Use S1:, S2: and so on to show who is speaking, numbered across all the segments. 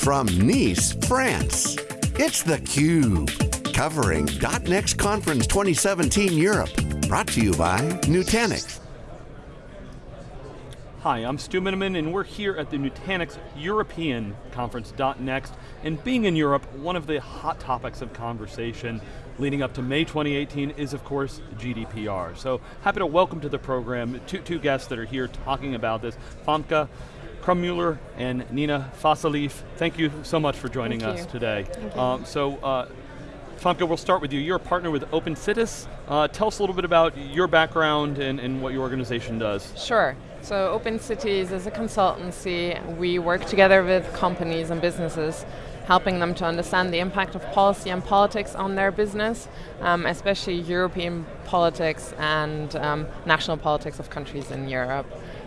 S1: from Nice, France, it's theCUBE, covering .next Conference 2017 Europe. Brought to you by Nutanix.
S2: Hi, I'm Stu Miniman and we're here at the Nutanix European Conference .next. And being in Europe, one of the hot topics of conversation leading up to May 2018 is of course GDPR. So happy to welcome to the program two, two guests that are here talking about this. Famke Krumbmüller and Nina Fasalief. Thank you so much for joining
S3: Thank
S2: us
S3: you.
S2: today. Um, so, uh, we'll start with you. You're a partner with OpenCitiz. Uh, tell us a little bit about your background and, and what your organization does.
S3: Sure. So OpenCitiz is a consultancy. We work together with companies and businesses, helping them to understand the impact of policy and politics on their business, um, especially European politics and um, national politics of countries in Europe.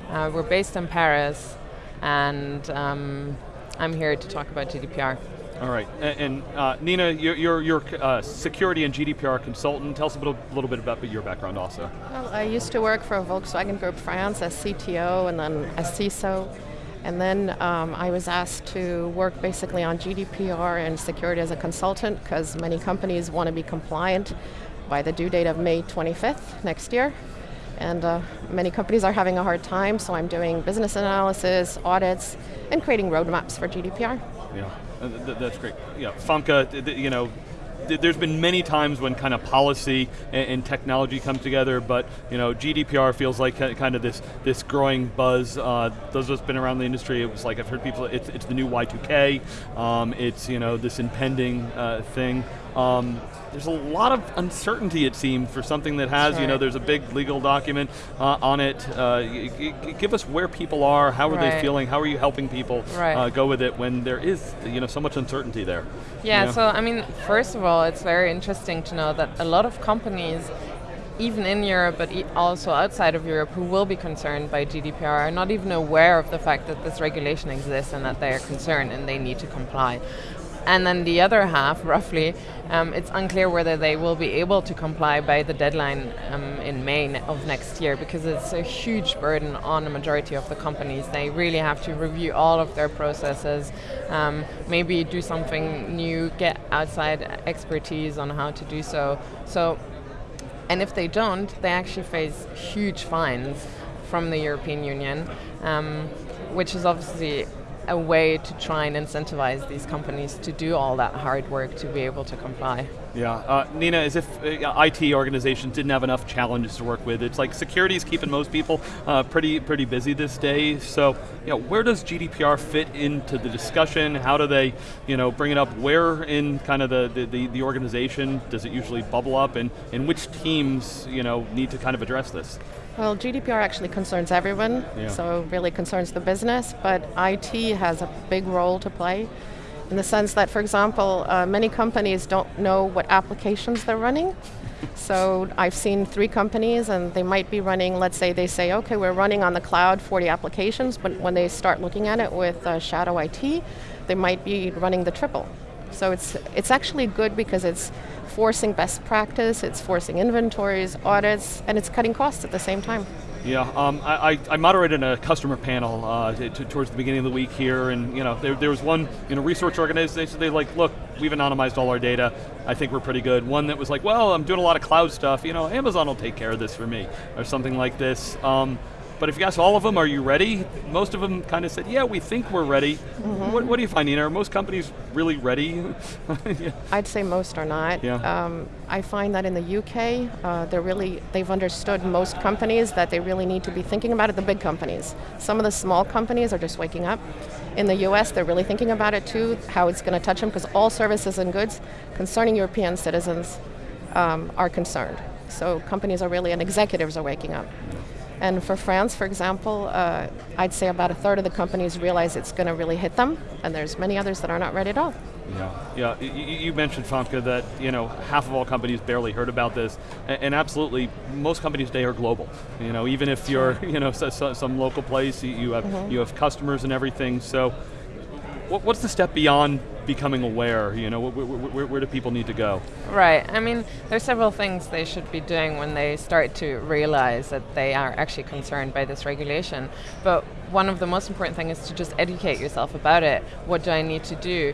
S3: Uh, we're based in Paris, and um, I'm here to talk about GDPR.
S2: All right, A- and, uh, Nina, you're, you're, you're uh, security and GDPR consultant. Tell us a little, little bit about your background also.
S4: Well, I used to work for Volkswagen Group France as CTO and then as CISO. And then um, I was asked to work basically on GDPR and security as a consultant because many companies want to be compliant by the due date of May 25th next year. And uh, many companies are having a hard time, so I'm doing business analysis, audits, and creating roadmaps for GDPR.
S2: Yeah, uh, th- th- that's great. Yeah, th- you know, there's been many times when kind of policy and, technology come together, but you know, GDPR feels like kind of this this growing buzz. Uh, those of us been around the industry, it was like I've heard people. It's, it's the new Y2K. Um, it's you know this impending uh, thing. Um, there's a lot of uncertainty, it seems, for something that has, you know, there's a big legal document uh, on it. Uh, give us where people are, how are they feeling, how are you helping people
S3: Right.
S2: uh, go with it when there is, you know, so much uncertainty there.
S3: Yeah,
S2: Yeah.
S3: so I mean, first of all, it's very interesting to know that a lot of companies, even in Europe, but e- also outside of Europe, who will be concerned by GDPR are not even aware of the fact that this regulation exists and that they are concerned and they need to comply. And then the other half, roughly, um, it's unclear whether they will be able to comply by the deadline um, in May of next year because it's a huge burden on the majority of the companies. They really have to review all of their processes, um, maybe do something new, get outside expertise on how to do so. So, and if they don't, they actually face huge fines from the European Union, um, which is obviously a way to try and incentivize these companies to do all that hard work to be able to comply.
S2: Yeah, uh, Nina, as if uh, IT organizations didn't have enough challenges to work with. It's like security is keeping most people uh, pretty pretty busy this day. So, you know, where does GDPR fit into the discussion? How do they, you know, bring it up? Where in kind of the, the, the, the organization does it usually bubble up and, and which teams, you know, need to kind of address this?
S4: Well, GDPR actually concerns everyone,
S2: Yeah.
S4: so really concerns the business, but IT has a big role to play in the sense that, for example, uh, many companies don't know what applications they're running. so I've seen three companies and they might be running, let's say they say, okay, we're running on the cloud 40 applications, but when they start looking at it with uh, Shadow IT, they might be running the triple. So it's, it's actually good because it's forcing best practice, it's forcing inventories, audits, and it's cutting costs at the same time.
S2: Yeah, um, I, I- moderated a customer panel uh, towards the beginning of the week here, and you know, there, there was one you know, research organization, they like, look, we've anonymized all our data, I think we're pretty good. One that was like, well, I'm doing a lot of cloud stuff, you know, Amazon will take care of this for me, or something like this. Um, but if you ask all of them, are you ready? Most of them kind of said, yeah, we think we're ready. What, what do you find, Nina? Are most companies really ready? Yeah.
S4: I'd say most are not.
S2: Yeah.
S4: Um, I find that in the UK, uh, they're really, they've understood most companies that they really need to be thinking about it, the big companies. Some of the small companies are just waking up. In the US, they're really thinking about it too, how it's going to touch them, because all services and goods concerning European citizens um, are concerned. So companies are really, and executives are waking up. And for France, for example, uh, I'd say about a third of the companies realize it's going to really hit them, and there's many others that are not ready at all.
S2: Yeah, yeah. y- y- You mentioned Famke that you know half of all companies barely heard about this, A- and absolutely most companies today are global. You know, even if you're you know so, so- some local place, you- you have you have customers and everything. So, what's the step beyond becoming aware? You know, where, where, where, do people need to go?
S3: Right. I mean, there's several things they should be doing when they start to realize that they are actually concerned by this regulation. But one of the most important things is to just educate yourself about it. What do I need to do?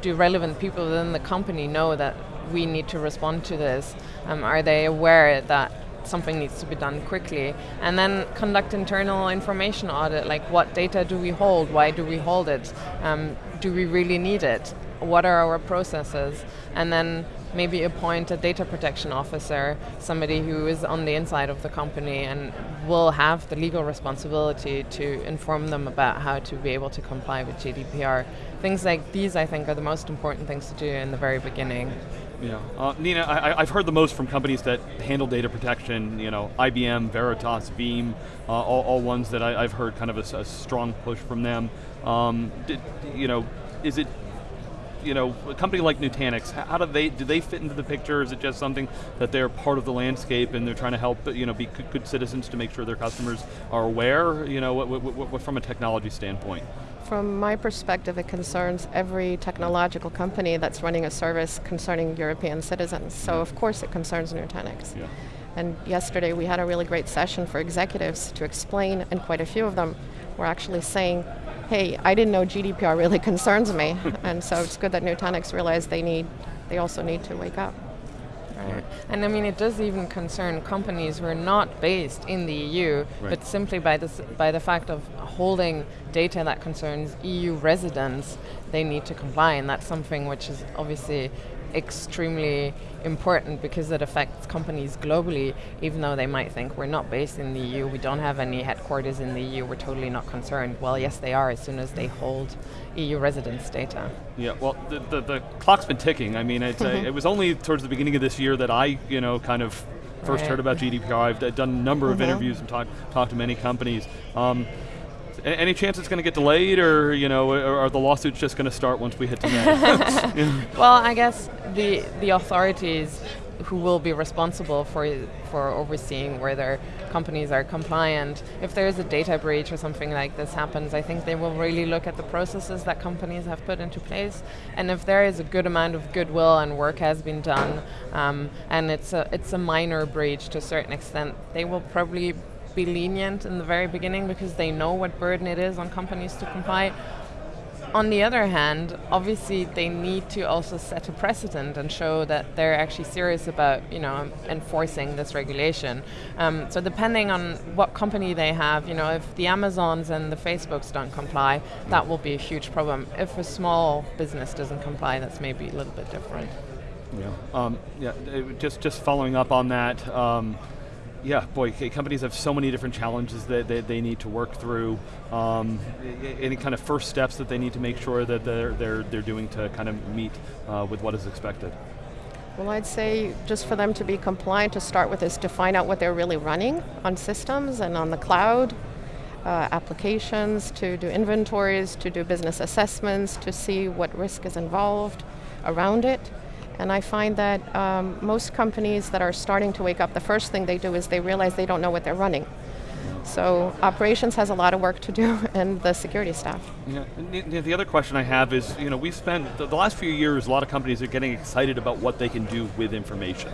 S3: Do relevant people within the company know that we need to respond to this? Um, are they aware that something needs to be done quickly. And then conduct internal information audit, like what data do we hold, why do we hold it, um, do we really need it, what are our processes, and then maybe appoint a data protection officer, somebody who is on the inside of the company and will have the legal responsibility to inform them about how to be able to comply with GDPR. Things like these, I think, are the most important things to do in the very beginning.
S2: Yeah, uh, Nina, I, have heard the most from companies that handle data protection. You know, IBM, Veritas, Veeam, uh, all, all, ones that I, have heard kind of a, a, strong push from them. Um, did, you know, is it you know, a company like Nutanix, how do they do they fit into the picture? Is it just something that they're part of the landscape and they're trying to help, you know, be good citizens to make sure their customers are aware? You know, what, what, what, from a technology standpoint?
S4: From my perspective, it concerns every technological company that's running a service concerning European citizens. So of course it concerns Nutanix. Yeah. And yesterday we had a really great session for executives to explain, and quite a few of them were actually saying, hey, I didn't know GDPR really concerns me. and so it's good that Nutanix realized they need, they also need to wake up.
S3: And I mean, it does even concern companies who are not based in the EU, right. but simply by, this, by the fact of holding data that concerns EU residents, they need to comply, and that's something which is obviously extremely important because it affects companies globally, even though they might think we're not based in the EU, we don't have any headquarters in the EU, we're totally not concerned. Well, yes, they are as soon as they hold EU residence data.
S2: Yeah, well, the, the, the clock's been ticking. I mean, mm-hmm. it was only towards the beginning of this year that I, you know, kind of first right. heard about GDPR. I've done a number mm -hmm. of interviews and talked talked to many companies. Um, any chance it's going to get delayed, or you know, are the lawsuits just going to start once we hit to May?
S3: Well, I guess the the authorities who will be responsible for for overseeing whether companies are compliant. If there is a data breach or something like this happens, I think they will really look at the processes that companies have put into place. And if there is a good amount of goodwill and work has been done, um, and it's a it's a minor breach to a certain extent, they will probably be lenient in the very beginning because they know what burden it is on companies to comply. On the other hand, obviously they need to also set a precedent and show that they're actually serious about, you know, enforcing this regulation. Um, so depending on what company they have, you know, if the Amazons and the Facebooks don't comply, that will be a huge problem. If a small business doesn't comply, that's maybe a little bit different.
S2: Yeah, um, yeah. Just just following up on that. Um, yeah, boy, companies have so many different challenges that, that they need to work through. Um, any kind of first steps that they need to make sure that they're, they're, they're doing to kind of meet uh, with what is expected?
S4: Well, I'd say just for them to be compliant to start with is to find out what they're really running on systems and on the cloud, uh, applications, to do inventories, to do business assessments, to see what risk is involved around it. And I find that um, most companies that are starting to wake up, the first thing they do is they realize they don't know what they're running. So operations has a lot of work to do, and the security staff.
S2: Yeah. The other question I have is, you know, we spent the last few years, a lot of companies are getting excited about what they can do with information.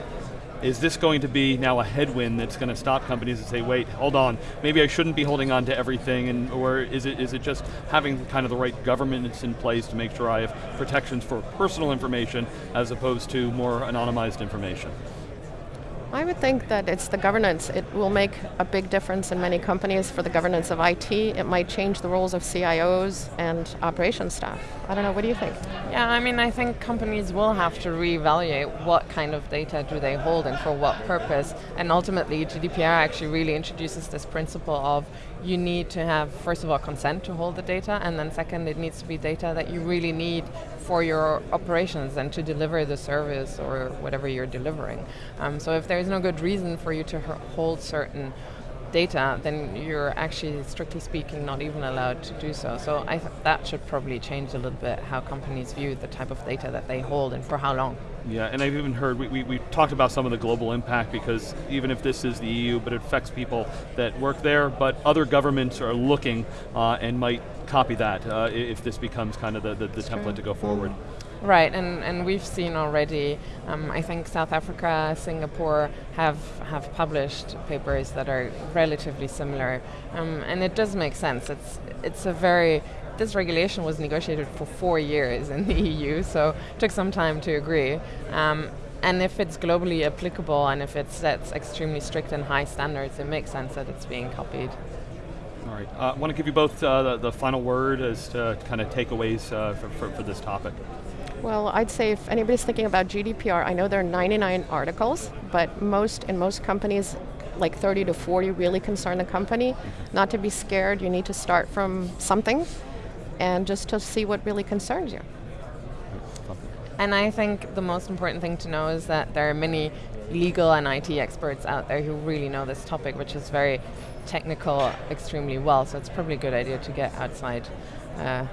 S2: Is this going to be now a headwind that's going to stop companies and say, wait, hold on, maybe I shouldn't be holding on to everything, and or is it is it just having kind of the right governance in place to make sure I have protections for personal information as opposed to more anonymized information?
S4: I would think that it's the governance. It will make a big difference in many companies for the governance of IT. It might change the roles of CIOs and operations staff. I don't know, what do you think?
S3: Yeah, I mean, I think companies will have to reevaluate what kind of data do they hold and for what purpose. And ultimately, GDPR actually really introduces this principle of you need to have, first of all, consent to hold the data, and then second, it needs to be data that you really need for your operations and to deliver the service or whatever you're delivering. Um, so if there's no good reason for you to hold certain data, then you're actually, strictly speaking, not even allowed to do so. So I th that should probably change a little bit how companies view the type of data that they hold and for how long.
S2: Yeah, and I've even heard, we, we, we, talked about some of the global impact because even if this is the EU, but it affects people that work there, but other governments are looking uh, and might copy that uh, if this becomes kind of the, the, the template to go forward.
S3: Right, and, and we've seen already, um, I think South Africa, Singapore have, have published papers that are relatively similar. Um, and it does make sense. It's, it's a very, this regulation was negotiated for four years in the EU, so it took some time to agree. Um, and if it's globally applicable and if it sets extremely strict and high standards, it makes sense that it's being copied.
S2: All right, I uh, want to give you both uh, the, the, final word as to kind of takeaways uh, for, for, for this topic.
S4: Well, I'd say if anybody's thinking about GDPR, I know there are 99 articles, but most in most companies, like 30 to 40 really concern the company. Not to be scared, you need to start from something and just to see what really concerns you.
S3: And I think the most important thing to know is that there are many legal and IT experts out there who really know this topic, which is very technical extremely well. So it's probably a good idea to get outside uh,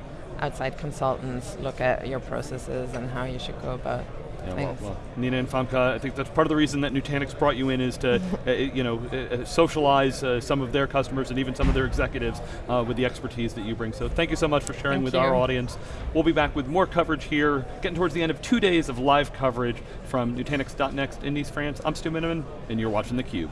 S3: outside consultants look at your processes and how you should go about yeah, well, well,
S2: Nina and Famke, I think that's part of the reason that Nutanix brought you in is to, uh, you know, uh, uh, socialize uh, some of their customers and even some of their executives uh, with the expertise that you bring. So thank you so much for sharing
S3: thank
S2: with
S3: you.
S2: our audience. We'll be back with more coverage here, getting towards the end of two days of live coverage from Nutanix.next in Nice, France. I'm Stu Miniman, and you're watching theCUBE.